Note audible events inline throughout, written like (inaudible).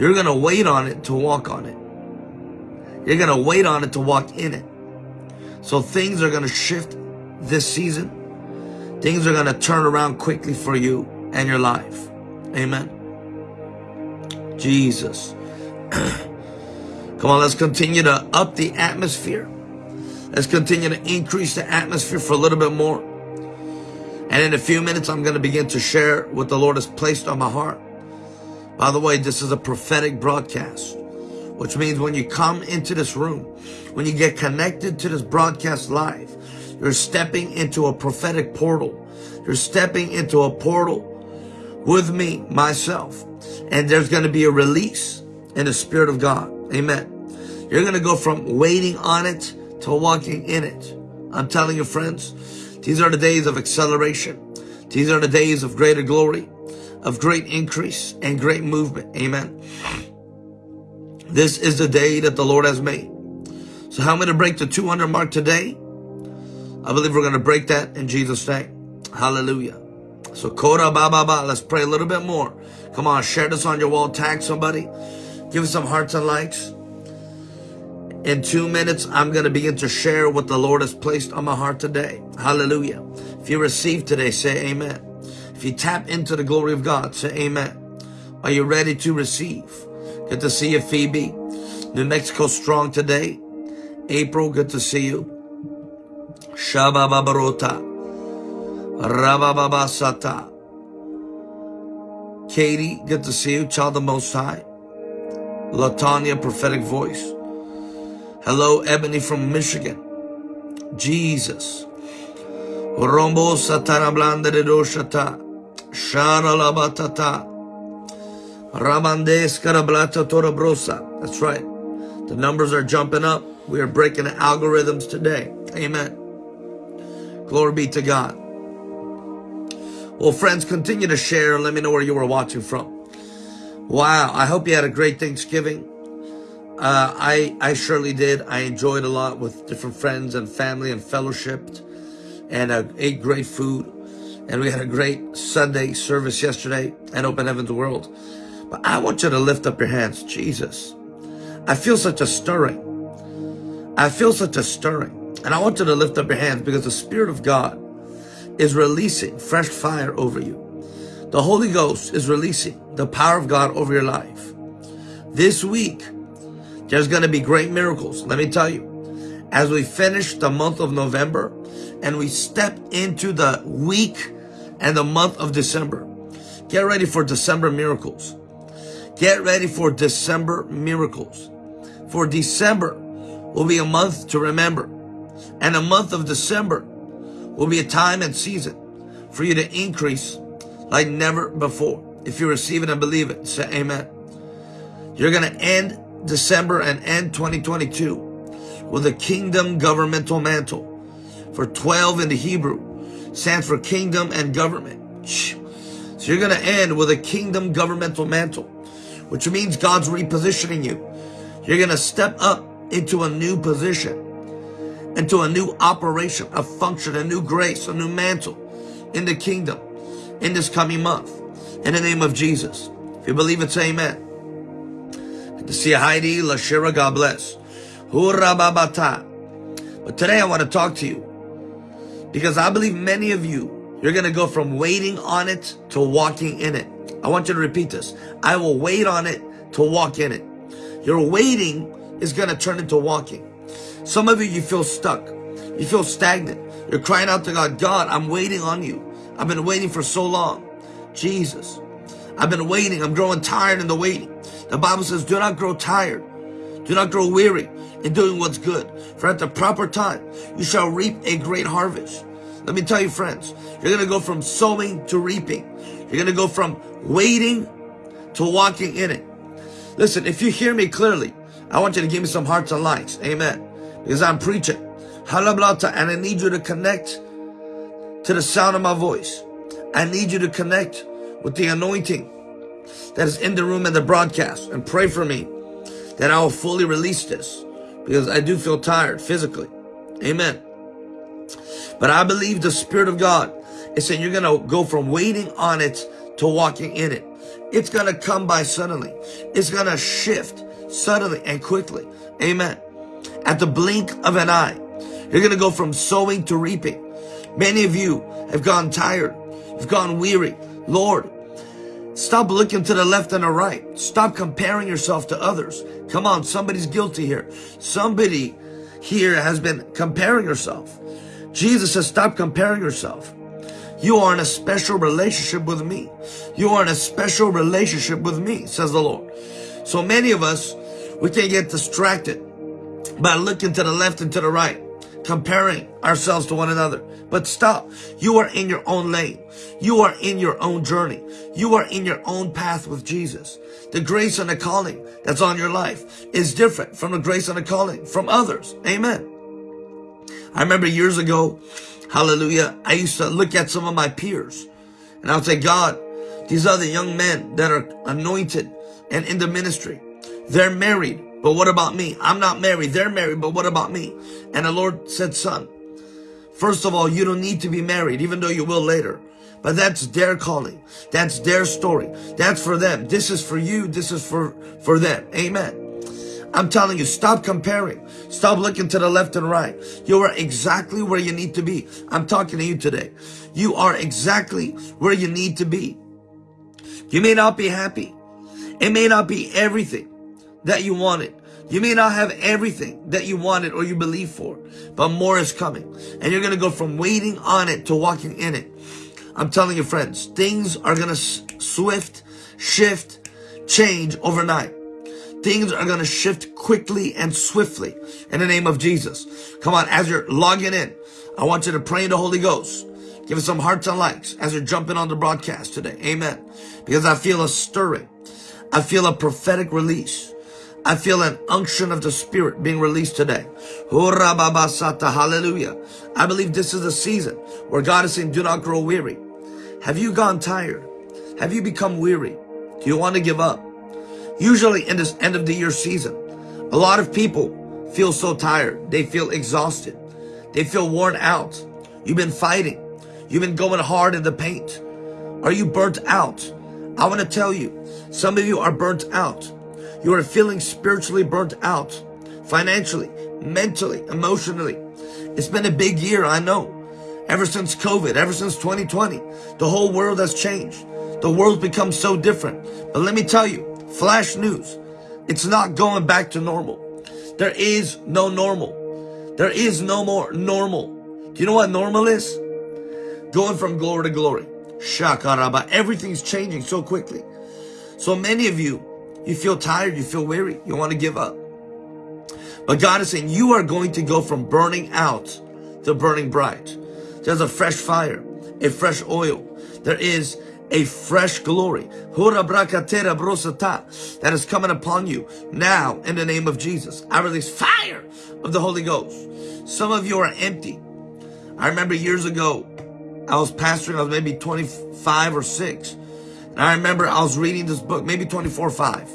You're going to wait on it to walk on it. You're going to wait on it to walk in it. So things are going to shift this season. Things are going to turn around quickly for you and your life. Amen. Jesus. (clears throat) Come on, let's continue to up the atmosphere. Let's continue to increase the atmosphere for a little bit more. And in a few minutes, I'm going to begin to share what the Lord has placed on my heart. By the way, this is a prophetic broadcast, which means when you come into this room, when you get connected to this broadcast live, you're stepping into a prophetic portal. You're stepping into a portal with me, myself. And there's going to be a release in the Spirit of God. Amen. You're going to go from waiting on it to walking in it. I'm telling you, friends, these are the days of acceleration. These are the days of greater glory, of great increase and great movement. Amen. This is the day that the Lord has made. So how am I going to break the 200 mark today? I believe we're going to break that in Jesus' name. Hallelujah. So Kora Ba Ba Ba. Let's pray a little bit more. Come on, share this on your wall. Tag somebody. Give us some hearts and likes. In two minutes, I'm going to begin to share what the Lord has placed on my heart today. Hallelujah. If you receive today, say amen. If you tap into the glory of God, say amen. Are you ready to receive? Good to see you, Phoebe. New Mexico strong today. April, good to see you. Shabababarota. Rabababasata. Katie, good to see you. Child of Most High. Latanya, prophetic voice. Hello, Ebony from Michigan. Jesus. Rombo satana blanda de doshata. Shara labatata. Rabandes karablata torabrosa. That's right. The numbers are jumping up. We are breaking the algorithms today. Amen. Glory be to God. Well, friends, continue to share let me know where you were watching from. Wow, I hope you had a great Thanksgiving. Uh, I, I surely did. I enjoyed a lot with different friends and family and fellowshipped and uh, ate great food. And we had a great Sunday service yesterday at Open Heavens World. But I want you to lift up your hands. Jesus, I feel such a stirring. I feel such a stirring. And I want you to lift up your hands because the Spirit of God is releasing fresh fire over you. The Holy Ghost is releasing the power of God over your life. This week, there's going to be great miracles. Let me tell you, as we finish the month of November and we step into the week and the month of December, get ready for December miracles. Get ready for December miracles. For December will be a month to remember. And a month of December will be a time and season for you to increase like never before. If you receive it and believe it, say amen. You're going to end December and end 2022 with a kingdom governmental mantle. For 12 in the Hebrew stands for kingdom and government. So you're going to end with a kingdom governmental mantle, which means God's repositioning you. You're going to step up into a new position, into a new operation, a function, a new grace, a new mantle in the kingdom in this coming month. In the name of Jesus. If you believe it, say amen to see you, Heidi Lashira, God bless. But today I want to talk to you because I believe many of you, you're going to go from waiting on it to walking in it. I want you to repeat this. I will wait on it to walk in it. Your waiting is going to turn into walking. Some of you, you feel stuck. You feel stagnant. You're crying out to God, God, I'm waiting on you. I've been waiting for so long. Jesus, I've been waiting. I'm growing tired in the waiting. The Bible says, do not grow tired. Do not grow weary in doing what's good. For at the proper time, you shall reap a great harvest. Let me tell you, friends, you're going to go from sowing to reaping. You're going to go from waiting to walking in it. Listen, if you hear me clearly, I want you to give me some hearts and likes. Amen. Because I'm preaching. Halablata, and I need you to connect to the sound of my voice. I need you to connect with the anointing that is in the room and the broadcast and pray for me that I will fully release this because I do feel tired physically. Amen. But I believe the Spirit of God is saying you're going to go from waiting on it to walking in it. It's going to come by suddenly. It's going to shift suddenly and quickly. Amen. At the blink of an eye, you're going to go from sowing to reaping. Many of you have gone tired. You've gone weary. Lord, stop looking to the left and the right. Stop comparing yourself to others. Come on, somebody's guilty here. Somebody here has been comparing yourself. Jesus says, stop comparing yourself. You are in a special relationship with me. You are in a special relationship with me, says the Lord. So many of us, we can get distracted by looking to the left and to the right, comparing ourselves to one another. But stop. You are in your own lane. You are in your own journey. You are in your own path with Jesus. The grace and the calling that's on your life is different from the grace and the calling from others. Amen. I remember years ago, hallelujah, I used to look at some of my peers and I would say, God, these are the young men that are anointed and in the ministry. They're married, but what about me? I'm not married. They're married, but what about me? And the Lord said, son, first of all, you don't need to be married, even though you will later. But that's their calling. That's their story. That's for them. This is for you. This is for, for them. Amen. I'm telling you, stop comparing. Stop looking to the left and right. You are exactly where you need to be. I'm talking to you today. You are exactly where you need to be. You may not be happy. It may not be everything that you wanted. You may not have everything that you wanted or you believe for, but more is coming. And you're going to go from waiting on it to walking in it. I'm telling you, friends, things are going to swift, shift, change overnight. Things are going to shift quickly and swiftly in the name of Jesus. Come on, as you're logging in, I want you to pray in the Holy Ghost. Give us some hearts and likes as you're jumping on the broadcast today. Amen. Because I feel a stirring. I feel a prophetic release. I feel an unction of the Spirit being released today. Hallelujah. I believe this is the season where God is saying, do not grow weary. Have you gone tired? Have you become weary? Do you want to give up? Usually in this end of the year season, a lot of people feel so tired. They feel exhausted. They feel worn out. You've been fighting. You've been going hard in the paint. Are you burnt out? I want to tell you, some of you are burnt out. You are feeling spiritually burnt out, financially, mentally, emotionally. It's been a big year, I know. Ever since COVID, ever since 2020, the whole world has changed. The world's become so different. But let me tell you, Flash news. It's not going back to normal. There is no normal. There is no more normal. Do you know what normal is? Going from glory to glory. Shaka Shakaraba. Everything's changing so quickly. So many of you, you feel tired, you feel weary, you want to give up. But God is saying you are going to go from burning out to burning bright. There's a fresh fire, a fresh oil. There is a fresh glory that is coming upon you now in the name of Jesus. I release fire of the Holy Ghost. Some of you are empty. I remember years ago, I was pastoring, I was maybe 25 or 6. And I remember I was reading this book, maybe 24 or 5.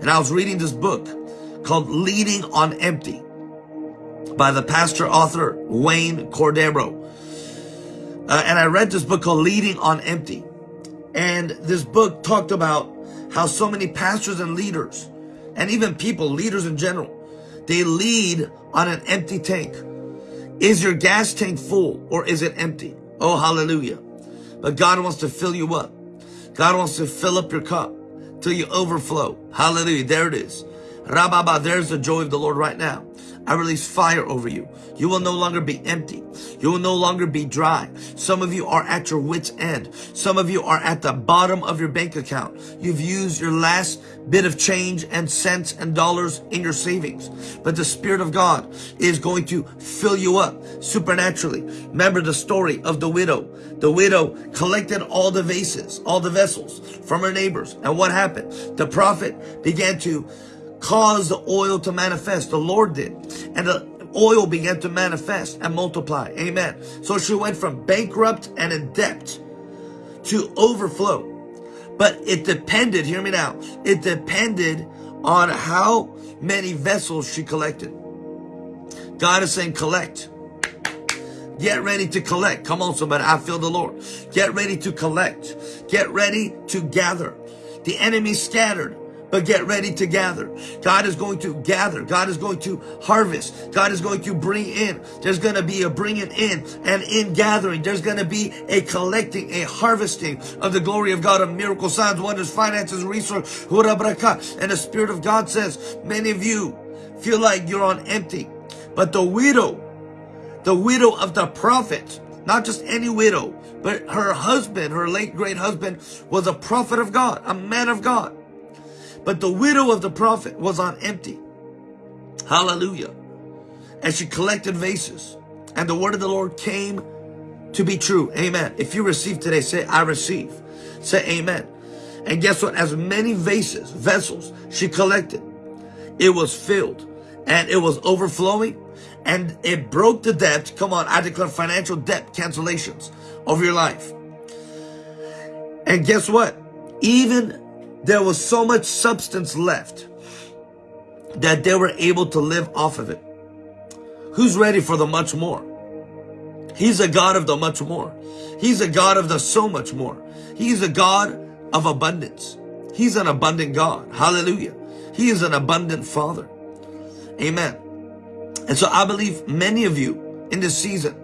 And I was reading this book called Leading on Empty by the pastor author Wayne Cordeiro. Uh, and I read this book called Leading on Empty. And this book talked about how so many pastors and leaders, and even people, leaders in general, they lead on an empty tank. Is your gas tank full or is it empty? Oh, hallelujah. But God wants to fill you up. God wants to fill up your cup till you overflow. Hallelujah. There it is. Rababa, there's the joy of the Lord right now. I release fire over you. You will no longer be empty. You will no longer be dry. Some of you are at your wit's end. Some of you are at the bottom of your bank account. You've used your last bit of change and cents and dollars in your savings. But the Spirit of God is going to fill you up supernaturally. Remember the story of the widow. The widow collected all the vases, all the vessels from her neighbors. And what happened? The prophet began to caused the oil to manifest. The Lord did. And the oil began to manifest and multiply. Amen. So she went from bankrupt and in debt to overflow. But it depended, hear me now, it depended on how many vessels she collected. God is saying collect. Get ready to collect. Come on, somebody. I feel the Lord. Get ready to collect. Get ready to gather. The enemy scattered but get ready to gather. God is going to gather. God is going to harvest. God is going to bring in. There's going to be a bringing in and in gathering. There's going to be a collecting, a harvesting of the glory of God, of miracle signs, wonders, finances, resource, and the Spirit of God says, many of you feel like you're on empty. But the widow, the widow of the prophet, not just any widow, but her husband, her late great husband, was a prophet of God, a man of God. But the widow of the prophet was on empty. Hallelujah. And she collected vases. And the word of the Lord came to be true. Amen. If you receive today, say, I receive. Say amen. And guess what? As many vases, vessels she collected, it was filled and it was overflowing and it broke the debt. Come on, I declare financial debt cancellations of your life. And guess what? Even there was so much substance left that they were able to live off of it. Who's ready for the much more? He's a God of the much more. He's a God of the so much more. He's a God of abundance. He's an abundant God. Hallelujah. He is an abundant Father. Amen. And so I believe many of you in this season,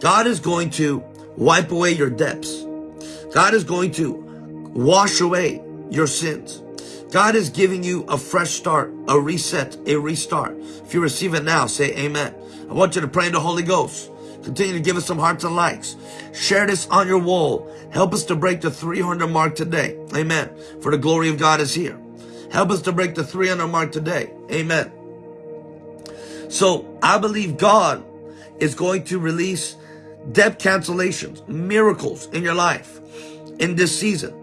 God is going to wipe away your debts. God is going to wash away your sins. God is giving you a fresh start, a reset, a restart. If you receive it now, say amen. I want you to pray in the Holy Ghost. Continue to give us some hearts and likes. Share this on your wall. Help us to break the 300 mark today. Amen. For the glory of God is here. Help us to break the 300 mark today. Amen. So I believe God is going to release debt cancellations, miracles in your life in this season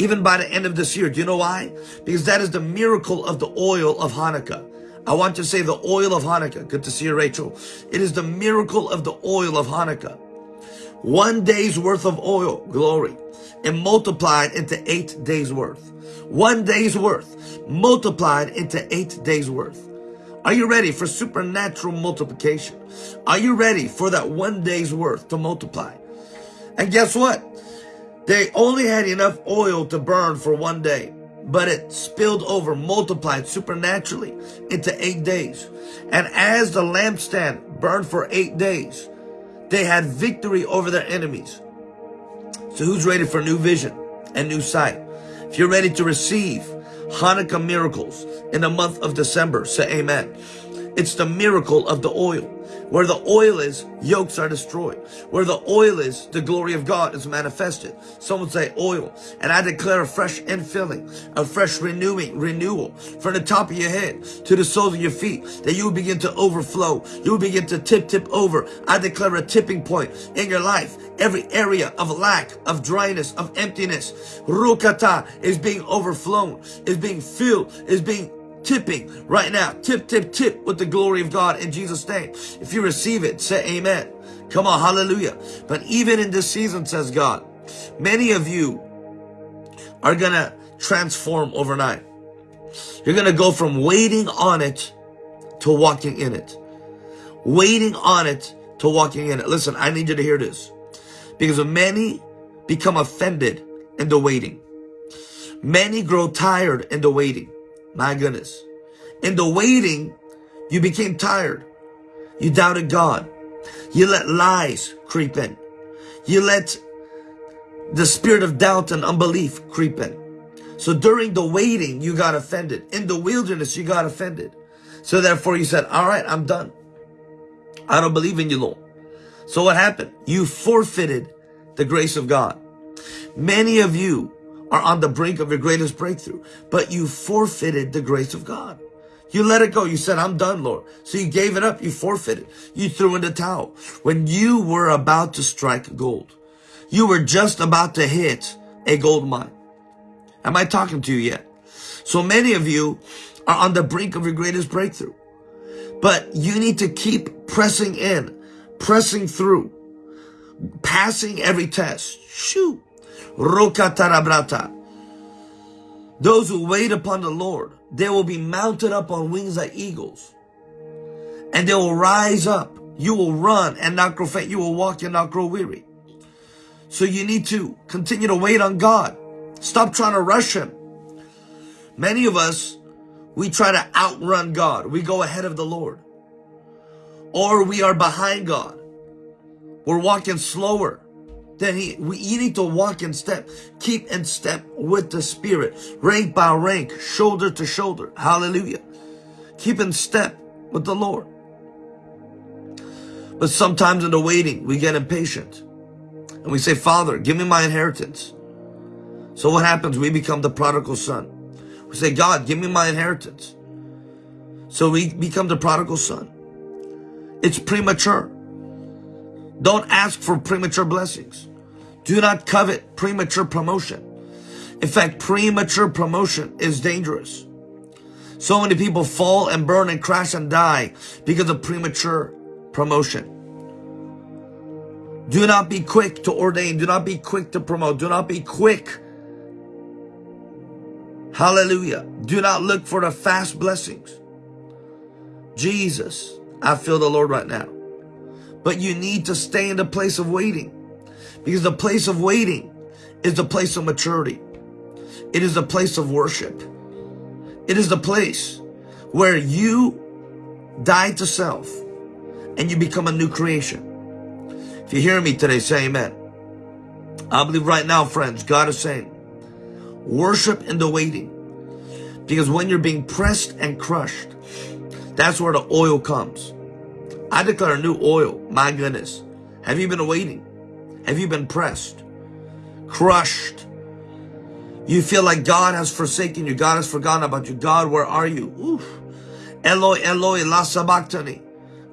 even by the end of this year. Do you know why? Because that is the miracle of the oil of Hanukkah. I want to say the oil of Hanukkah. Good to see you, Rachel. It is the miracle of the oil of Hanukkah. One day's worth of oil, glory, and multiplied into eight days worth. One day's worth multiplied into eight days worth. Are you ready for supernatural multiplication? Are you ready for that one day's worth to multiply? And guess what? They only had enough oil to burn for one day, but it spilled over, multiplied supernaturally into eight days. And as the lampstand burned for eight days, they had victory over their enemies. So who's ready for new vision and new sight? If you're ready to receive Hanukkah miracles in the month of December, say amen. It's the miracle of the oil. Where the oil is, yokes are destroyed. Where the oil is, the glory of God is manifested. Someone say oil. And I declare a fresh infilling, a fresh renewing, renewal from the top of your head to the soles of your feet, that you will begin to overflow. You will begin to tip, tip over. I declare a tipping point in your life. Every area of lack, of dryness, of emptiness, rukata is being overflown, is being filled, is being tipping right now. Tip, tip, tip with the glory of God in Jesus' name. If you receive it, say amen. Come on, hallelujah. But even in this season, says God, many of you are going to transform overnight. You're going to go from waiting on it to walking in it. Waiting on it to walking in it. Listen, I need you to hear this. Because many become offended in the waiting. Many grow tired in the waiting. My goodness. In the waiting, you became tired. You doubted God. You let lies creep in. You let the spirit of doubt and unbelief creep in. So during the waiting, you got offended. In the wilderness, you got offended. So therefore you said, all right, I'm done. I don't believe in you, Lord. So what happened? You forfeited the grace of God. Many of you are on the brink of your greatest breakthrough, but you forfeited the grace of God. You let it go. You said, I'm done, Lord. So you gave it up. You forfeited. You threw in the towel. When you were about to strike gold, you were just about to hit a gold mine. Am I talking to you yet? So many of you are on the brink of your greatest breakthrough, but you need to keep pressing in, pressing through, passing every test. Shoot. Rokatarabrata. Those who wait upon the Lord, they will be mounted up on wings like eagles. And they will rise up. You will run and not grow faint. You will walk and not grow weary. So you need to continue to wait on God. Stop trying to rush Him. Many of us, we try to outrun God. We go ahead of the Lord. Or we are behind God. We're walking slower than He. We, you need to walk in step. Keep in step with the Spirit. Rank by rank. Shoulder to shoulder. Hallelujah. Keep in step with the Lord. But sometimes in the waiting, we get impatient. And we say, Father, give me my inheritance. So what happens? We become the prodigal son. We say, God, give me my inheritance. So we become the prodigal son. It's premature. Don't ask for premature blessings. Do not covet premature promotion. In fact, premature promotion is dangerous. So many people fall and burn and crash and die because of premature promotion. Do not be quick to ordain. Do not be quick to promote. Do not be quick. Hallelujah. Do not look for the fast blessings. Jesus, I feel the Lord right now. But you need to stay in the place of waiting because the place of waiting is the place of maturity. It is the place of worship. It is the place where you die to self and you become a new creation. If you hear me today, say amen. I believe right now, friends, God is saying, worship in the waiting. Because when you're being pressed and crushed, that's where the oil comes. I declare a new oil. My goodness. Have you been waiting? Have you been pressed? Crushed? You feel like God has forsaken you. God has forgotten about you. God, where are you? Oof. Eloi, Eloi, la sabachthani.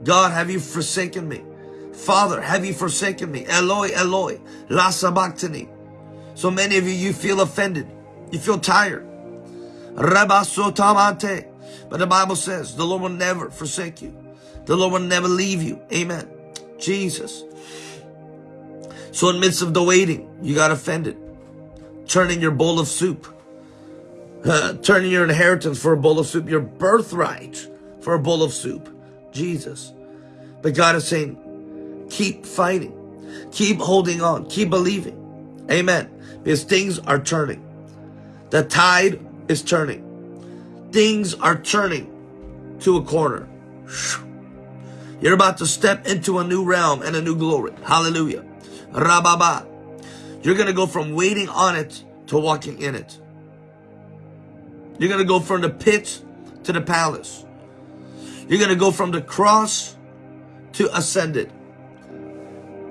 God, have you forsaken me? Father, have you forsaken me? Eloi, Eloi, la sabachthani. So many of you, you feel offended. You feel tired. Rabasotamante. But the Bible says the Lord will never forsake you. The Lord will never leave you. Amen. Jesus. So in midst of the waiting, you got offended. Turning your bowl of soup. Uh, (laughs) turning your inheritance for a bowl of soup. Your birthright for a bowl of soup. Jesus. But God is saying, keep fighting. Keep holding on. Keep believing. Amen. Because things are turning. The tide is turning. Things are turning to a corner. You're about to step into a new realm and a new glory. Hallelujah. Rababa. You're going to go from waiting on it to walking in it. You're going to go from the pit to the palace. You're going to go from the cross to ascended.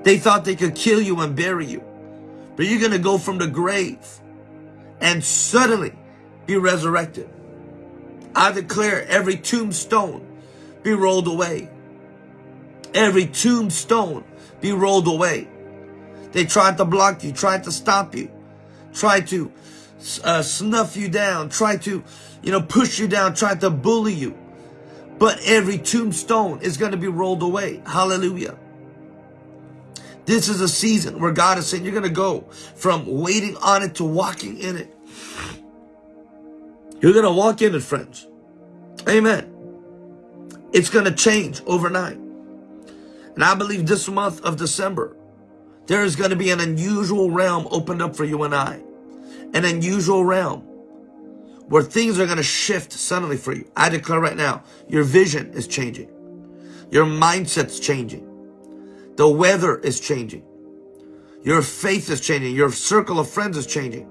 They thought they could kill you and bury you. But you're going to go from the grave and suddenly be resurrected. I declare every tombstone be rolled away. Every tombstone be rolled away. They tried to block you, tried to stop you, tried to uh, snuff you down, tried to, you know, push you down, tried to bully you. But every tombstone is going to be rolled away. Hallelujah. This is a season where God is saying you're going to go from waiting on it to walking in it. You're going to walk in it, friends. Amen. It's going to change overnight. And I believe this month of December, there is going to be an unusual realm opened up for you and I. An unusual realm where things are going to shift suddenly for you. I declare right now, your vision is changing. Your mindset's changing. The weather is changing. Your faith is changing. Your circle of friends is changing.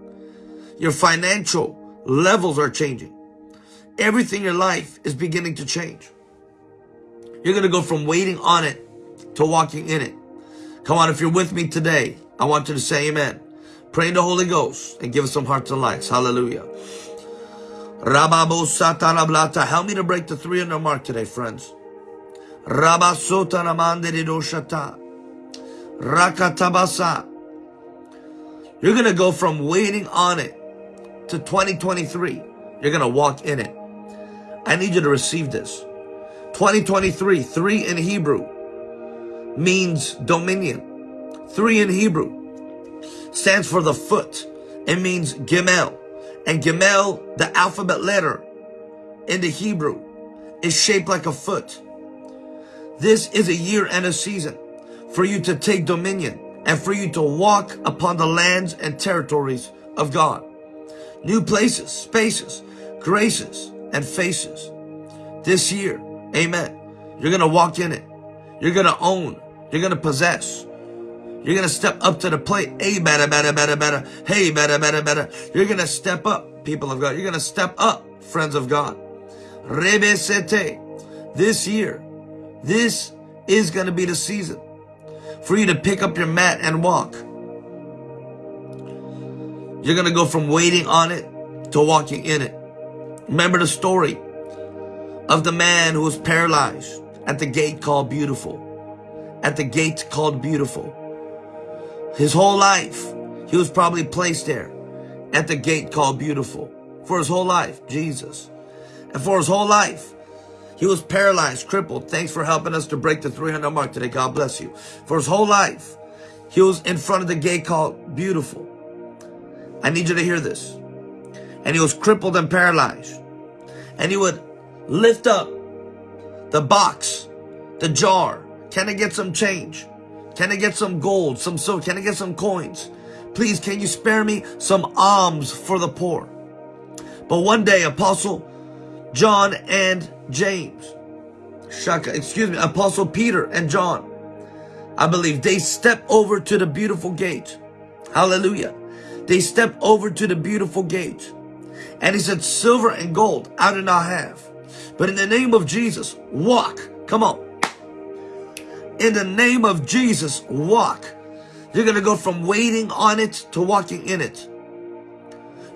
Your financial levels are changing. Everything in your life is beginning to change. You're going to go from waiting on it to walking in it. Come on, if you're with me today, I want you to say amen. Pray in the Holy Ghost and give us some hearts and lives. Hallelujah. Help me to break the 300 mark today, friends. You're going to go from waiting on it to 2023. You're going to walk in it. I need you to receive this. 2023, three in Hebrew means dominion. Three in Hebrew stands for the foot. It means Gimel. And Gimel, the alphabet letter in the Hebrew, is shaped like a foot. This is a year and a season for you to take dominion and for you to walk upon the lands and territories of God. New places, spaces, graces and faces. This year, amen. You're going to walk in it. You're going to own. You're going to possess. You're going to step up to the plate. Hey, better, better, better, better. Hey, better, better, better. You're going to step up, people of God. You're going to step up, friends of God. Rebesete. This year, this is going to be the season for you to pick up your mat and walk. You're going to go from waiting on it to walking in it. Remember the story of the man who was paralyzed at the gate called Beautiful. At the gate called Beautiful. His whole life, he was probably placed there at the gate called Beautiful. For his whole life, Jesus. And for his whole life, he was paralyzed, crippled. Thanks for helping us to break the 300 mark today. God bless you. For his whole life, he was in front of the gate called Beautiful. I need you to hear this. And he was crippled and paralyzed. And he would lift up the box, the jar. Can I get some change? Can I get some gold, some silver? Can I get some coins? Please, can you spare me some alms for the poor? But one day, Apostle John and James, Shaka, excuse me, Apostle Peter and John, I believe they step over to the beautiful gate. Hallelujah. They step over to the beautiful gate. And he said, silver and gold I do not have. But in the name of Jesus, walk. Come on. In the name of Jesus, walk. You're going to go from waiting on it to walking in it.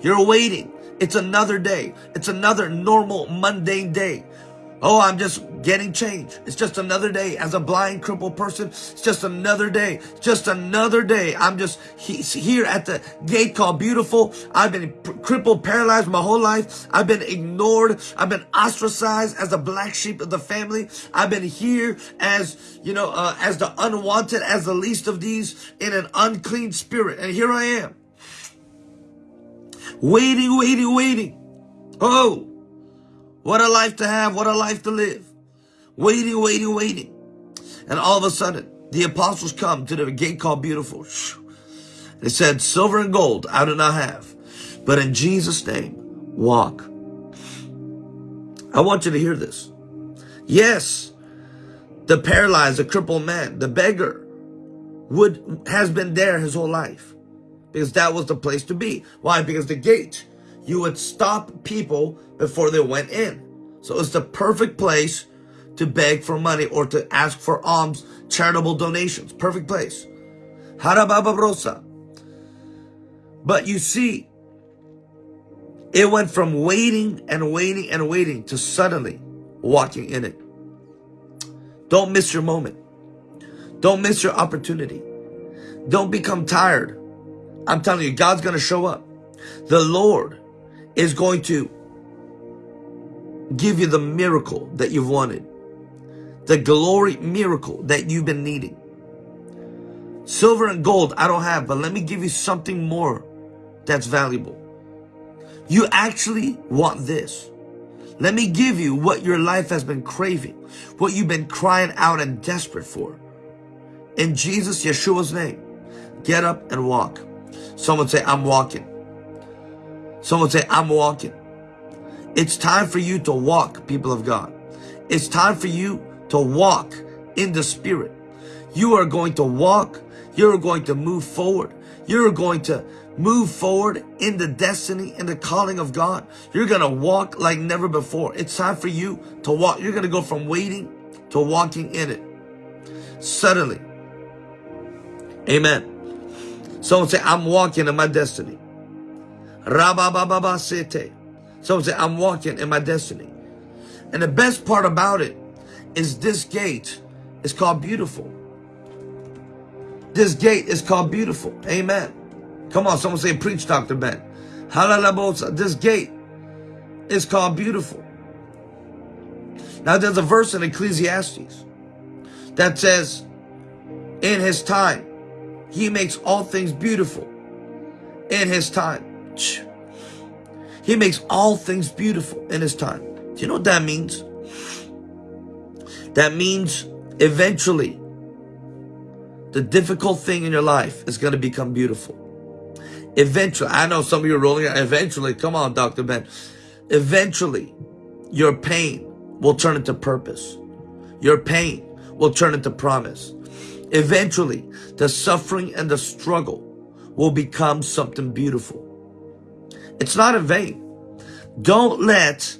You're waiting. It's another day. It's another normal, mundane day. Oh, I'm just getting change. It's just another day. As a blind, crippled person, it's just another day. Just another day. I'm just here at the gate called Beautiful. I've been crippled, paralyzed my whole life. I've been ignored. I've been ostracized as the black sheep of the family. I've been here as, you know, uh, as the unwanted, as the least of these in an unclean spirit. And here I am. Waiting, waiting, waiting. Oh, what a life to have. What a life to live. Waiting, waiting, waiting. And all of a sudden, the apostles come to the gate called Beautiful. They said, silver and gold I do not have. But in Jesus' name, walk. I want you to hear this. Yes, the paralyzed, the crippled man, the beggar would has been there his whole life because that was the place to be. Why? Because the gate you would stop people before they went in. So it's the perfect place to beg for money or to ask for alms, charitable donations. Perfect place. Harabababrosa. But you see, it went from waiting and waiting and waiting to suddenly walking in it. Don't miss your moment. Don't miss your opportunity. Don't become tired. I'm telling you, God's going to show up. The Lord is going to give you the miracle that you've wanted. The glory miracle that you've been needing. Silver and gold I don't have, but let me give you something more that's valuable. You actually want this. Let me give you what your life has been craving, what you've been crying out and desperate for. In Jesus, Yeshua's name, get up and walk. Someone say, I'm walking. Someone say, I'm walking. It's time for you to walk, people of God. It's time for you to walk in the Spirit. You are going to walk. You're going to move forward. You're going to move forward in the destiny and the calling of God. You're going to walk like never before. It's time for you to walk. You're going to go from waiting to walking in it. Suddenly. Amen. Someone say, I'm walking in my destiny. Rababababasete. Someone say, I'm walking in my destiny. And the best part about it is this gate is called beautiful. This gate is called beautiful. Amen. Come on, someone say, preach, Dr. Ben. This gate is called beautiful. Now there's a verse in Ecclesiastes that says, in his time, he makes all things beautiful. In his time. He makes all things beautiful in his time. Do you know what that means? That means eventually the difficult thing in your life is going to become beautiful. Eventually, I know some of you are rolling out. Eventually, come on, Dr. Ben. Eventually, your pain will turn into purpose. Your pain will turn into promise. Eventually, the suffering and the struggle will become something beautiful. It's not in vain. Don't let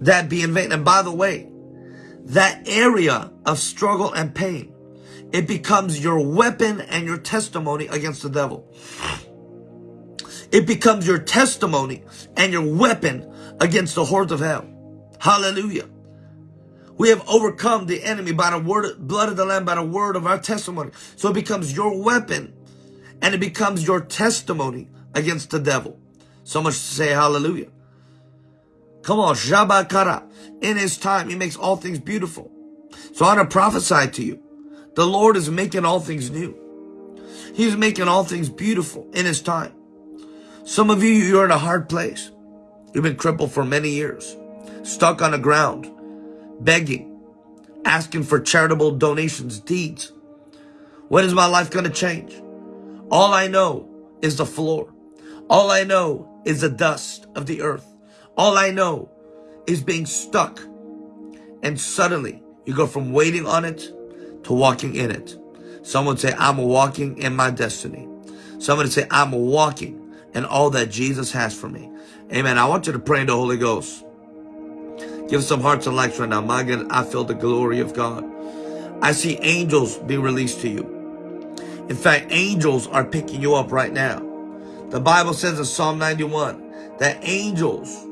that be in vain. And by the way, that area of struggle and pain, it becomes your weapon and your testimony against the devil. It becomes your testimony and your weapon against the hordes of hell. Hallelujah. We have overcome the enemy by the word, blood of the Lamb, by the word of our testimony. So it becomes your weapon and it becomes your testimony against the devil. So much to say hallelujah. Come on, Shabakara. In his time, he makes all things beautiful. So I want to prophesy to you. The Lord is making all things new. He's making all things beautiful in his time. Some of you, you're in a hard place. You've been crippled for many years, stuck on the ground, begging, asking for charitable donations, deeds. When is my life going to change? All I know is the floor. All I know is the dust of the earth. All I know is being stuck. And suddenly you go from waiting on it to walking in it. Someone say, I'm walking in my destiny. Somebody say, I'm walking in all that Jesus has for me. Amen. I want you to pray in the Holy Ghost. Give some hearts and likes right now. My God, I feel the glory of God. I see angels being released to you. In fact, angels are picking you up right now. The Bible says in Psalm 91 that angels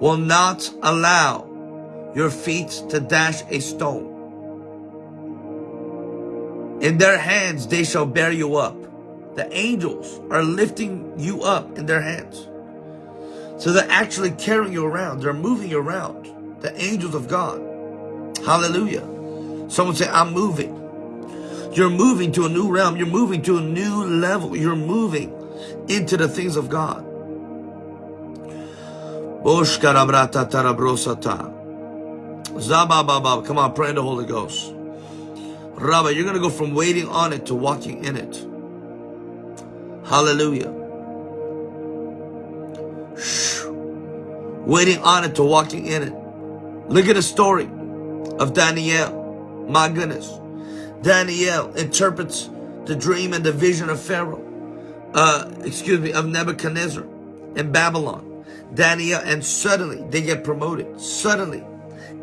will not allow your feet to dash a stone. In their hands they shall bear you up. The angels are lifting you up in their hands. So they're actually carrying you around. They're moving you around the angels of God. Hallelujah. Someone say, I'm moving. You're moving to a new realm. You're moving to a new level. You're moving into the things of God. Come on, pray in the Holy Ghost. Rabbi, you're going to go from waiting on it to walking in it. Hallelujah. Waiting on it to walking in it. Look at the story of Daniel. My goodness. Daniel interprets the dream and the vision of Pharaoh. Uh, excuse me, of Nebuchadnezzar in Babylon. Daniel, and suddenly they get promoted. Suddenly,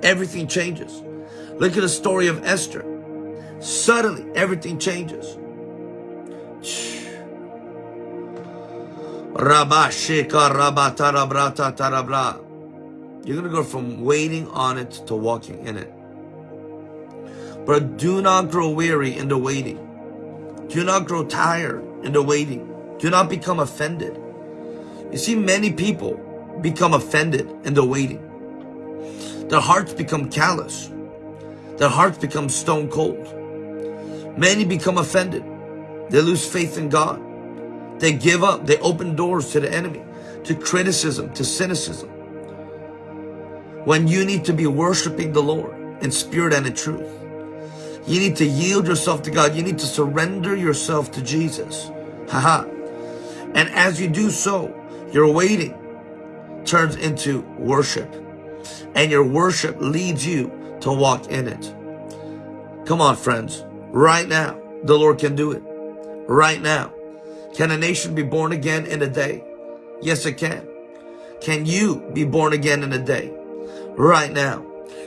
everything changes. Look at the story of Esther. Suddenly, everything changes. You're going to go from waiting on it to walking in it. But do not grow weary in the waiting. Do not grow tired in the waiting. Do not become offended. You see, many people become offended in the waiting. Their hearts become callous. Their hearts become stone cold. Many become offended. They lose faith in God. They give up. They open doors to the enemy, to criticism, to cynicism when you need to be worshiping the Lord in spirit and in truth. You need to yield yourself to God. You need to surrender yourself to Jesus. Haha. And as you do so, your waiting turns into worship. And your worship leads you to walk in it. Come on, friends. Right now, the Lord can do it. Right now. Can a nation be born again in a day? Yes, it can. Can you be born again in a day? right now.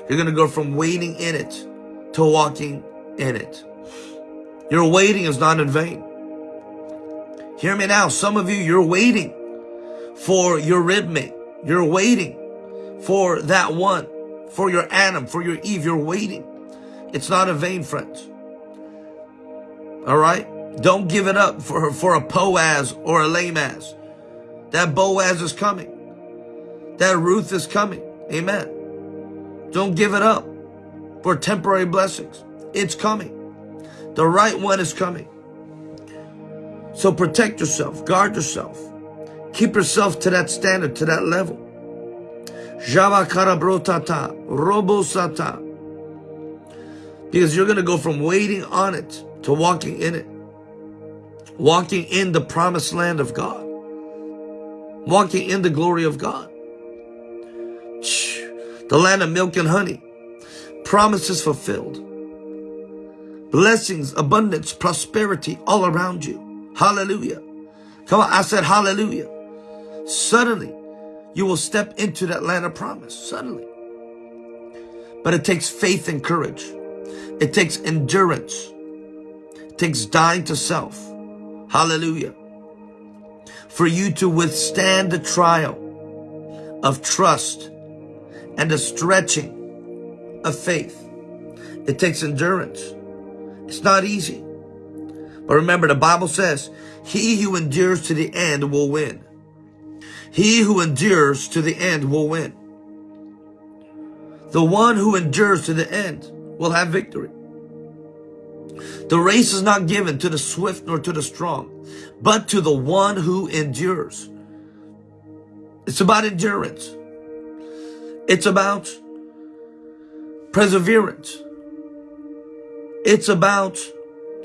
You're going to go from waiting in it to walking in it. Your waiting is not in vain. Hear me now. Some of you, you're waiting for your ribmate. You're waiting for that one, for your Adam, for your Eve. You're waiting. It's not a vain, friends. All right? Don't give it up for, for a Boaz or a Lamaz. That Boaz is coming. That Ruth is coming. Amen. Don't give it up for temporary blessings. It's coming. The right one is coming. So protect yourself, guard yourself. Keep yourself to that standard, to that level. Java karabrotata, robosata. Because you're going to go from waiting on it to walking in it. Walking in the promised land of God. Walking in the glory of God. the land of milk and honey, promises fulfilled, blessings, abundance, prosperity all around you. Hallelujah. Come on, I said hallelujah. Suddenly, you will step into that land of promise. Suddenly. But it takes faith and courage. It takes endurance. It takes dying to self. Hallelujah. For you to withstand the trial of trust and the stretching of faith. It takes endurance. It's not easy. But remember, the Bible says, he who endures to the end will win. He who endures to the end will win. The one who endures to the end will have victory. The race is not given to the swift nor to the strong, but to the one who endures. It's about endurance. It's about perseverance. It's about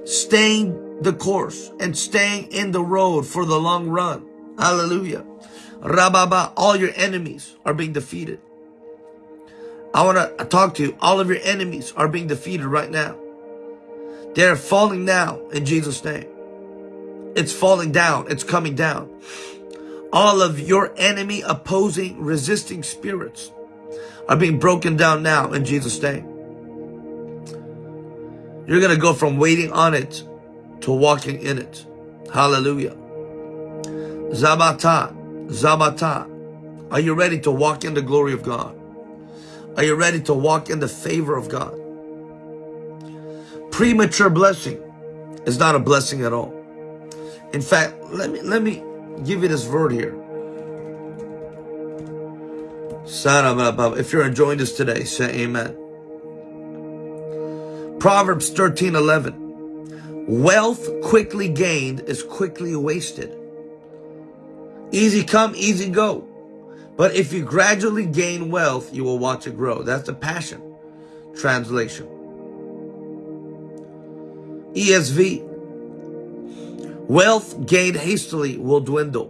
staying the course and staying in the road for the long run. Hallelujah. Rababa, all your enemies are being defeated. I want to talk to you. All of your enemies are being defeated right now. They're falling now in Jesus' name. It's falling down. It's coming down. All of your enemy opposing, resisting spirits are being broken down now in Jesus' name. You're going to go from waiting on it to walking in it. Hallelujah. Zabata, Zabata. Are you ready to walk in the glory of God? Are you ready to walk in the favor of God? Premature blessing is not a blessing at all. In fact, let me let me give you this word here. If you're enjoying this today, say amen. Proverbs 13, 11. Wealth quickly gained is quickly wasted. Easy come, easy go. But if you gradually gain wealth, you will watch it grow. That's the Passion translation. ESV. Wealth gained hastily will dwindle.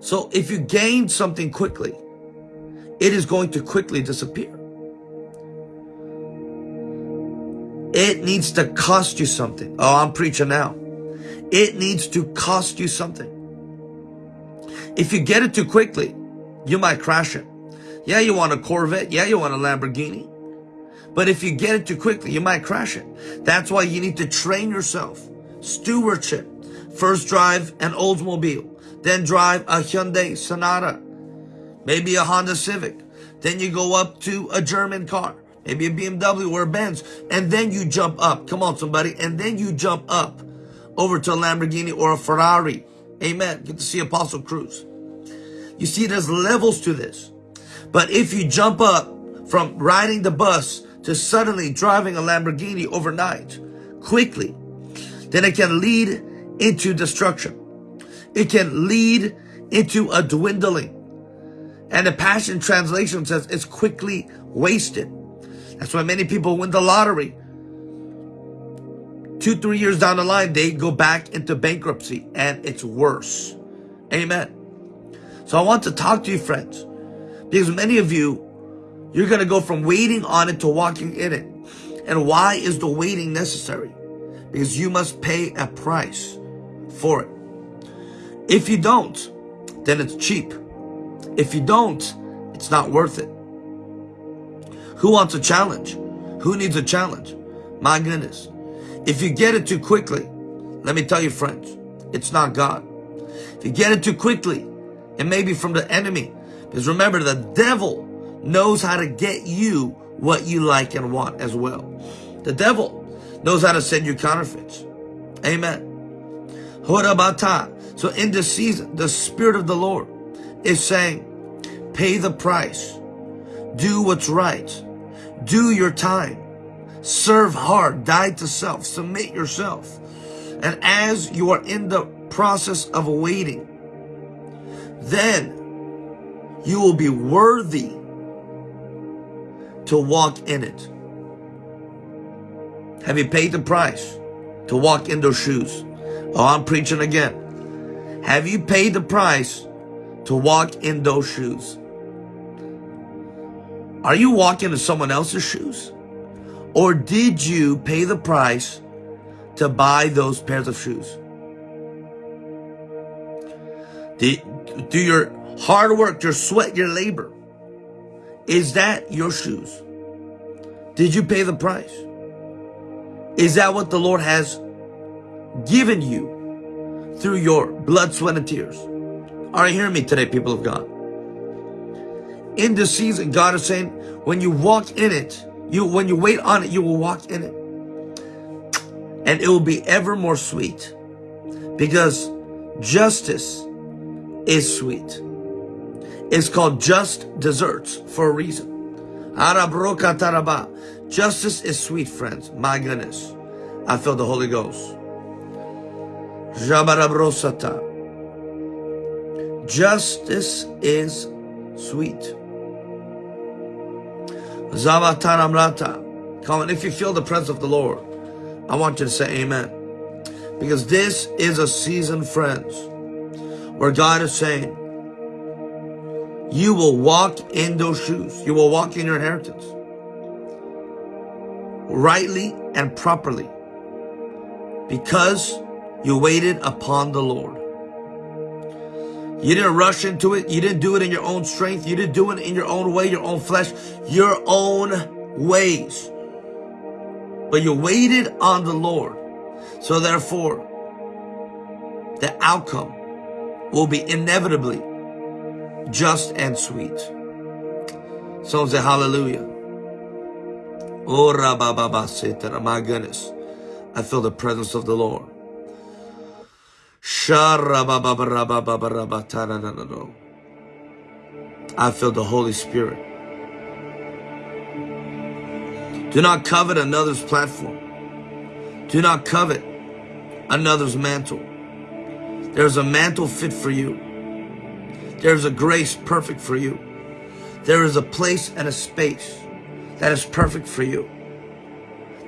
So if you gain something quickly, it is going to quickly disappear. It needs to cost you something. Oh, I'm preaching now. It needs to cost you something. If you get it too quickly, you might crash it. Yeah, you want a Corvette. Yeah, you want a Lamborghini. But if you get it too quickly, you might crash it. That's why you need to train yourself. Stewardship. First drive an Oldsmobile. Then drive a Hyundai Sonata. Maybe a Honda Civic. Then you go up to a German car. Maybe a BMW or a Benz. And then you jump up. Come on, somebody. And then you jump up over to a Lamborghini or a Ferrari. Amen. Get to see Apostle Cruz. You see, there's levels to this. But if you jump up from riding the bus to suddenly driving a Lamborghini overnight, quickly, then it can lead into destruction. It can lead into a dwindling. And the Passion Translation says it's quickly wasted. That's why many people win the lottery. Two, three years down the line, they go back into bankruptcy and it's worse. Amen. So I want to talk to you, friends, because many of you, you're going to go from waiting on it to walking in it. And why is the waiting necessary? Because you must pay a price for it. If you don't, then it's cheap. If you don't, it's not worth it. Who wants a challenge? Who needs a challenge? My goodness. If you get it too quickly, let me tell you friends, it's not God. If you get it too quickly, it may be from the enemy. Because remember, the devil knows how to get you what you like and want as well. The devil knows how to send you counterfeits. Amen. So in this season, the Spirit of the Lord is saying, pay the price. Do what's right. Do your time. Serve hard. Die to self. Submit yourself. And as you are in the process of waiting, then you will be worthy to walk in it. Have you paid the price to walk in those shoes? Oh, I'm preaching again. Have you paid the price to walk in those shoes? Are you walking in someone else's shoes? Or did you pay the price to buy those pairs of shoes? Do, your hard work, your sweat, your labor, is that your shoes? Did you pay the price? Is that what the Lord has given you through your blood, sweat, and tears? Are you hearing me today, people of God? In this season, God is saying, when you walk in it, you when you wait on it, you will walk in it. And it will be ever more sweet. Because justice is sweet. It's called just desserts for a reason. Justice is sweet, friends. My goodness. I feel the Holy Ghost. Justice is sweet. Come on, if you feel the presence of the Lord, I want you to say amen. Because this is a season, friends, where God is saying, you will walk in those shoes. You will walk in your inheritance. Rightly and properly. Because you waited upon the Lord. You didn't rush into it. You didn't do it in your own strength. You didn't do it in your own way, your own flesh, your own ways. But you waited on the Lord. So therefore, the outcome will be inevitably just and sweet. Someone say hallelujah. Oh, my goodness. I feel the presence of the Lord. I feel the Holy Spirit. Do not covet another's platform. Do not covet another's mantle. There's a mantle fit for you. There's a grace perfect for you. There is a place and a space that is perfect for you.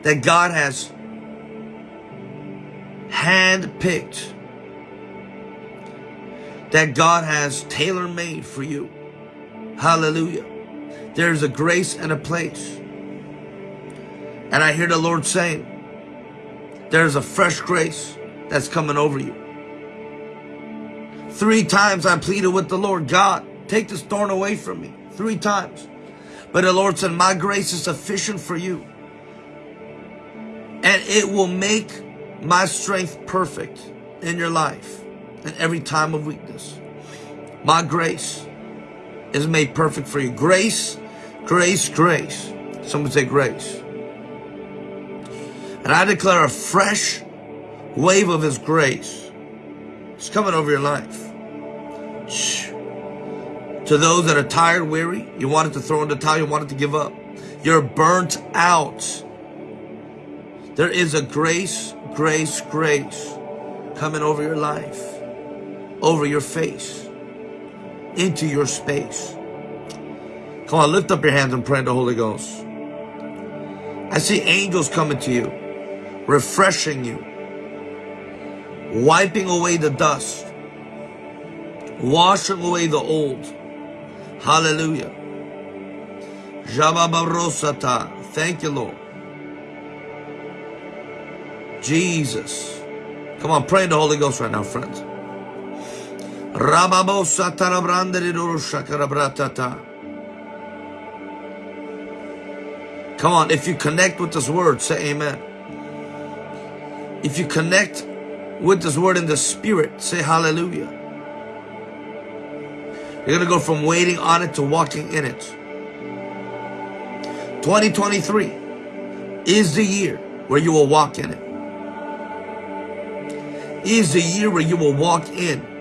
That God has hand-picked that God has tailor-made for you. Hallelujah. There's a grace and a place. And I hear the Lord saying, there's a fresh grace that's coming over you. Three times I pleaded with the Lord, God, take this thorn away from me. Three times. But the Lord said, my grace is sufficient for you. And it will make my strength perfect in your life in every time of weakness. My grace is made perfect for you. Grace, grace, grace. Someone say grace. And I declare a fresh wave of His grace. It's coming over your life. To those that are tired, weary, you wanted to throw in the towel, you wanted to give up. You're burnt out. There is a grace, grace, grace coming over your life over your face, into your space. Come on, lift up your hands and pray in the Holy Ghost. I see angels coming to you, refreshing you, wiping away the dust, washing away the old. Hallelujah. Thank you, Lord. Jesus. Come on, pray in the Holy Ghost right now, friends. Come on, if you connect with this word, say amen. If you connect with this word in the spirit, say hallelujah. You're going to go from waiting on it to walking in it. 2023 is the year where you will walk in it. Is the year where you will walk in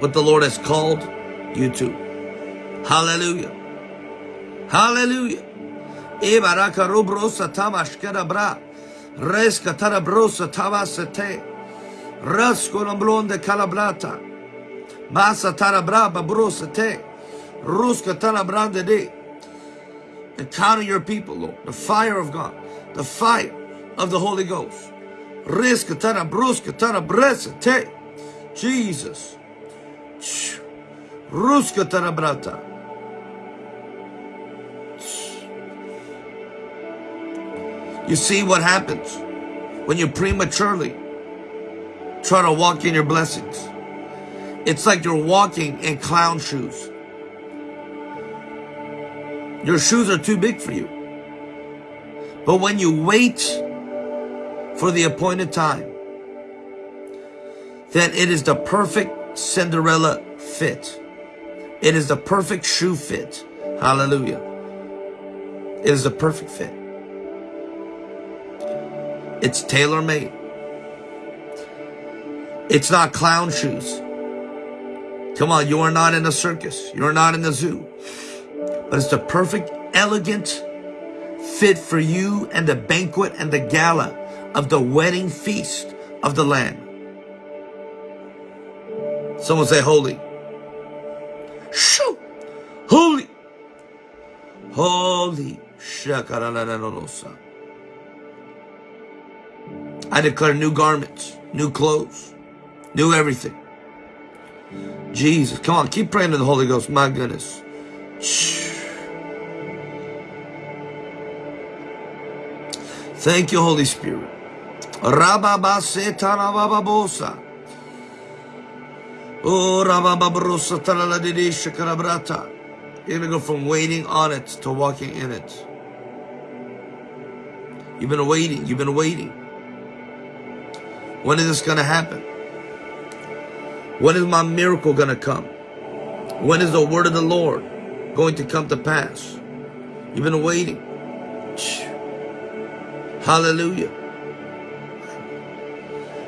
what the Lord has called you to. Hallelujah. Hallelujah. Encounter your people, Lord. The fire of God. The fire of the Holy Ghost. Jesus. Ruska Tarabrata. You see what happens when you prematurely try to walk in your blessings. It's like you're walking in clown shoes. Your shoes are too big for you. But when you wait for the appointed time, then it is the perfect Cinderella fit. It is the perfect shoe fit. Hallelujah. It is the perfect fit. It's tailor made. It's not clown shoes. Come on, you are not in a circus. You are not in the zoo. But it's the perfect, elegant fit for you and the banquet and the gala of the wedding feast of the Lamb. Someone say holy. Shoo! Holy! Holy. I declare new garments, new clothes, new everything. Jesus, come on, keep praying to the Holy Ghost. My goodness. Thank you, Holy Spirit. Oh. You're going to go from waiting on it to walking in it. You've been waiting. You've been waiting. When is this going to happen? When is my miracle going to come? When is the word of the Lord going to come to pass? You've been waiting. Hallelujah.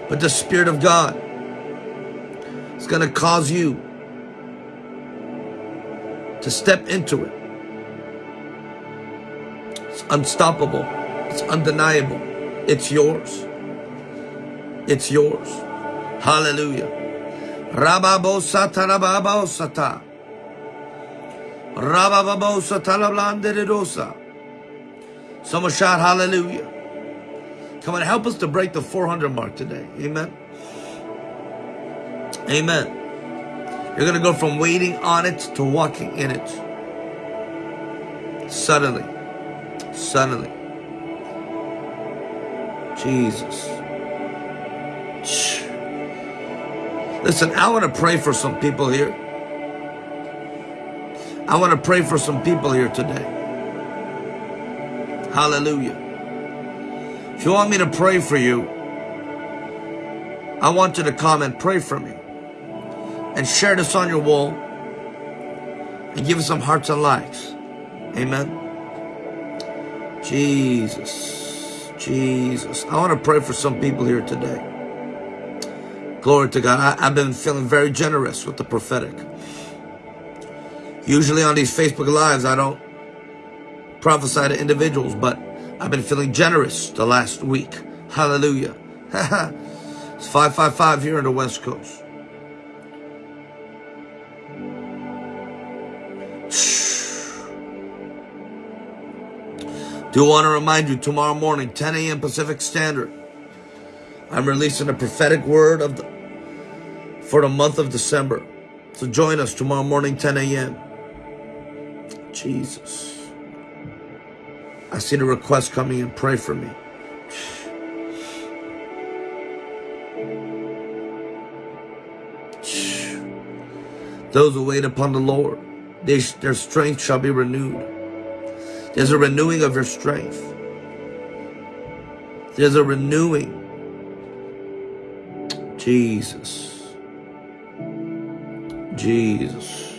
But the Spirit of God is going to cause you to step into it. It's unstoppable. It's undeniable. It's yours. It's yours. Hallelujah. Rababosata rababosata. Rababosata lablanderedosa. Someone shout hallelujah. Come on, help us to break the 400 mark today. Amen. Amen. You're going to go from waiting on it to walking in it. Suddenly. Suddenly. Jesus. Listen, I want to pray for some people here. I want to pray for some people here today. Hallelujah. If you want me to pray for you, I want you to comment, pray for me. And share this on your wall. And give us some hearts and likes. Amen. Jesus. Jesus. I want to pray for some people here today. Glory to God. I, have been feeling very generous with the prophetic. Usually on these Facebook Lives, I don't prophesy to individuals, but I've been feeling generous the last week. Hallelujah. (laughs) it's 555 here in the West Coast. Do want to remind you tomorrow morning, 10 a.m. Pacific Standard. I'm releasing a prophetic word of the, for the month of December. So join us tomorrow morning, 10 a.m. Jesus. I see the request coming in. Pray for me. Those who wait upon the Lord, they, their strength shall be renewed. There's a renewing of your strength. There's a renewing. Jesus. Jesus.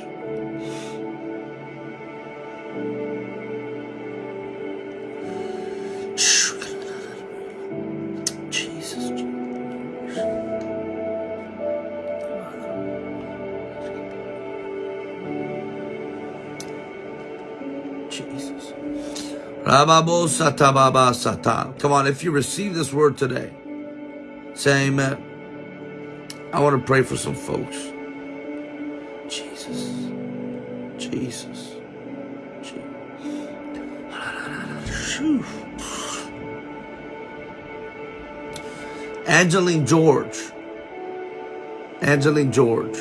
Come on, if you receive this word today, say amen. I want to pray for some folks. Jesus. Jesus. Jesus. Angeline George. Angeline George.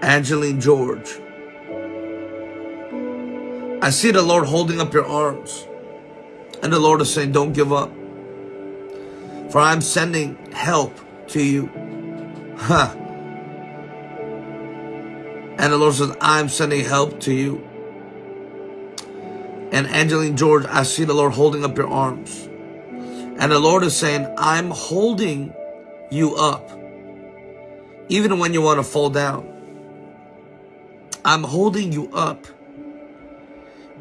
Angeline George. I see the Lord holding up your arms. And the Lord is saying, don't give up. For I'm sending help to you. Huh. And the Lord says, I'm sending help to you. And Angeline George, I see the Lord holding up your arms. And the Lord is saying, I'm holding you up. Even when you want to fall down. I'm holding you up.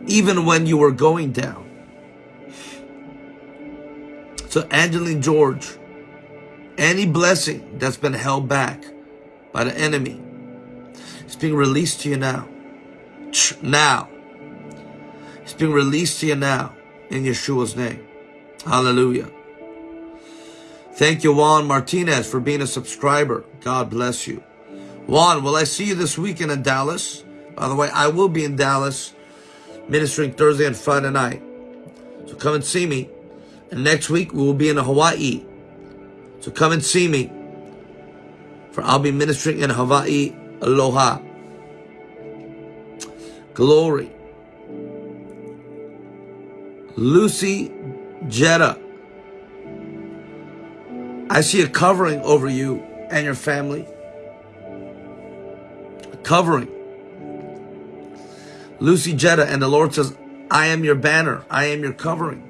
Even when you were going down. So Angeline George, any blessing that's been held back by the enemy is being released to you now. Now. It's being released to you now in Yeshua's name. Hallelujah. Thank you, Juan Martinez, for being a subscriber. God bless you. Juan, will I see you this weekend in Dallas? By the way, I will be in Dallas ministering Thursday and Friday night. So come and see me. And next week we will be in Hawaii. So come and see me. For I'll be ministering in Hawaii. Aloha. Glory. Lucy Jetta. I see a covering over you and your family. A covering. Lucy Jetta and the Lord says, I am your banner. I am your covering.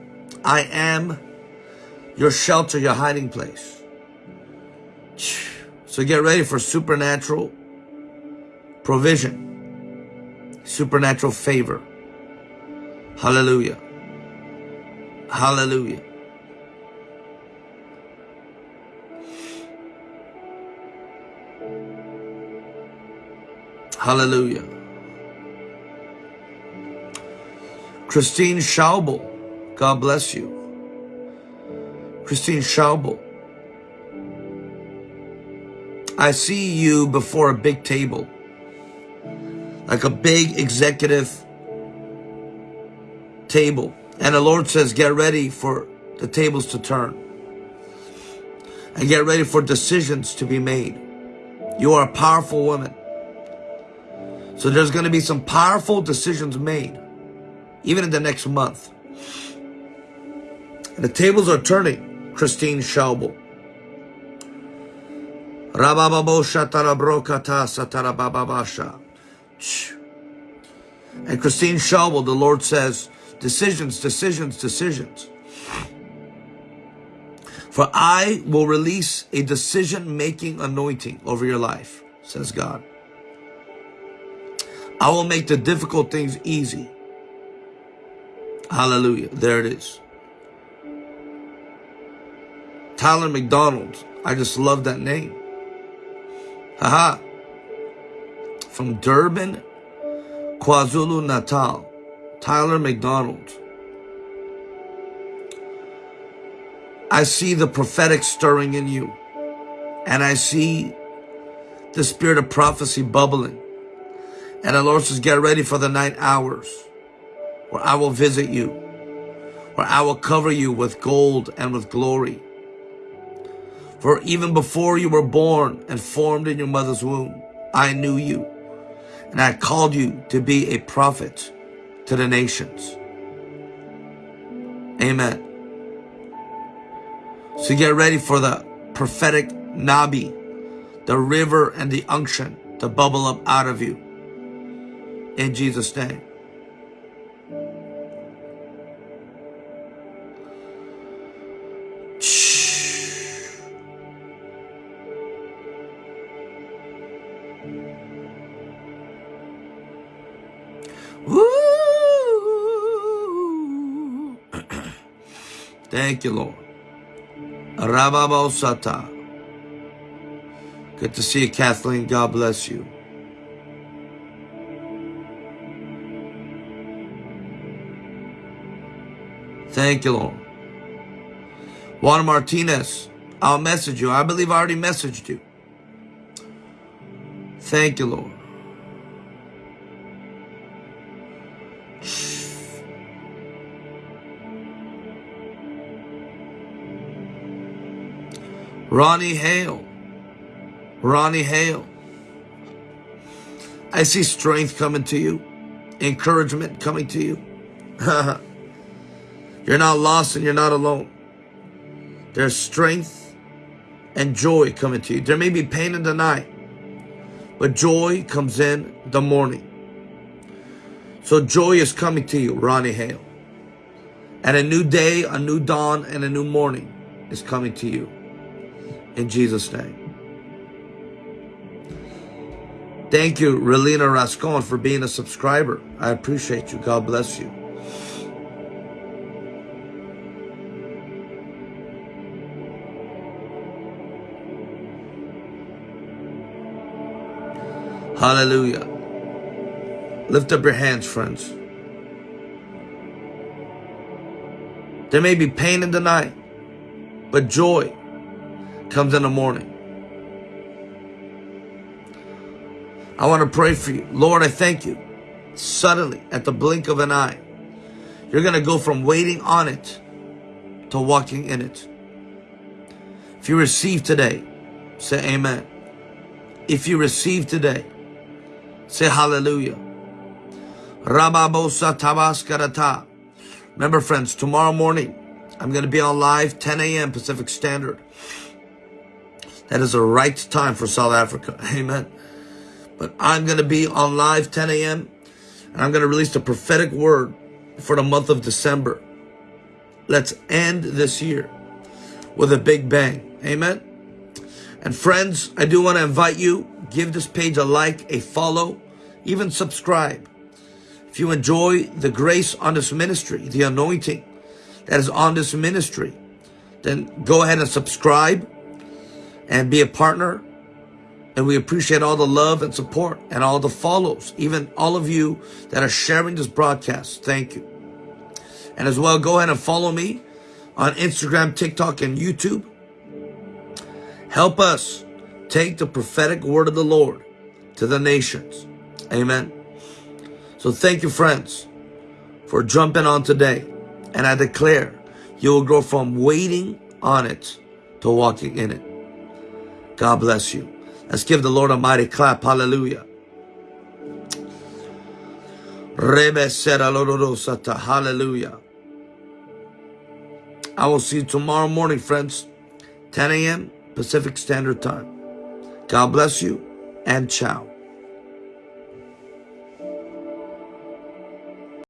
I am your shelter, your hiding place. So get ready for supernatural provision, supernatural favor. Hallelujah. Hallelujah. Hallelujah. Christine Schaubel. God bless you. Christine Schaubel. I see you before a big table. Like a big executive table. And the Lord says, get ready for the tables to turn. And get ready for decisions to be made. You are a powerful woman. So there's going to be some powerful decisions made. Even in the next month. The tables are turning, Christine Schaubel. And Christine Schaubel, the Lord says, decisions, decisions, decisions. For I will release a decision-making anointing over your life, says God. I will make the difficult things easy. Hallelujah. There it is. Tyler McDonald. I just love that name. Haha. From Durban, KwaZulu Natal. Tyler McDonald. I see the prophetic stirring in you. And I see the spirit of prophecy bubbling. And the Lord says, get ready for the night hours where I will visit you, where I will cover you with gold and with glory. For even before you were born and formed in your mother's womb, I knew you, and I called you to be a prophet to the nations. Amen. So get ready for the prophetic Nabi, the river and the unction to bubble up out of you. In Jesus' name. Thank you, Lord. Rababosata. Good to see you, Kathleen. God bless you. Thank you, Lord. Juan Martinez, I'll message you. I believe I already messaged you. Thank you, Lord. Ronnie Hale. Ronnie Hale. I see strength coming to you. encouragement coming to you. (laughs) you're not lost and you're not alone. There's strength and joy coming to you. There may be pain in the night, but joy comes in the morning. So joy is coming to you, Ronnie Hale. And a new day, a new dawn, and a new morning is coming to you. In Jesus' name. Thank you, Relina Rascon, for being a subscriber. I appreciate you. God bless you. Hallelujah. Lift up your hands, friends. There may be pain in the night, but joy comes in the morning. I want to pray for you. Lord, I thank you. Suddenly, at the blink of an eye, you're going to go from waiting on it to walking in it. If you receive today, say amen. If you receive today, say hallelujah. Remember, friends, tomorrow morning, I'm going to be on live 10 a.m. Pacific Standard. That is the right time for South Africa. (laughs) Amen. But I'm going to be on live 10 a.m. and I'm going to release the prophetic word for the month of December. Let's end this year with a big bang. Amen. And friends, I do want to invite you, give this page a like, a follow, even subscribe. If you enjoy the grace on this ministry, the anointing that is on this ministry, then go ahead and subscribe and be a partner and we appreciate all the love and support and all the follows, even all of you that are sharing this broadcast. Thank you. And as well, go ahead and follow me on Instagram, TikTok, and YouTube. Help us take the prophetic word of the Lord to the nations. Amen. So thank you, friends, for jumping on today. And I declare you will grow from waiting on it to walking in it. God bless you. Let's give the Lord a mighty clap. Hallelujah. Hallelujah. I will see you tomorrow morning, friends. 10 a.m. Pacific Standard Time. God bless you and ciao.